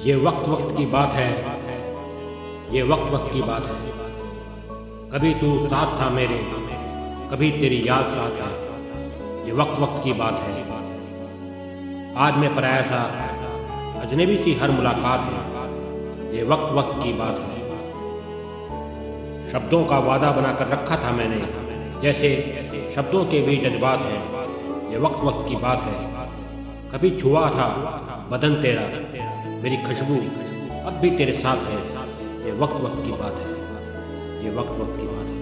ये वक्त वक्त की बात है। ये वक्त वक्त की बात है। कभी तू साथ था मेरे, कभी तेरी याद साथ है। ये वक्त वक्त की बात है। आज मैं पराया सा अजनबी सी हर मुलाकात है। ये वक्त वक्त की बात है। शब्दों का वादा बनाकर रखा था मैंने। जैसे शब्दों के भी जज्बात हैं। ये वक्त वक्त की बात है। कभी छुआ था बदन तेरा। मेरी खुशबू अब भी तेरे साथ है। ये वक्त वक्त की बात है। ये वक्त वक्त की बात है।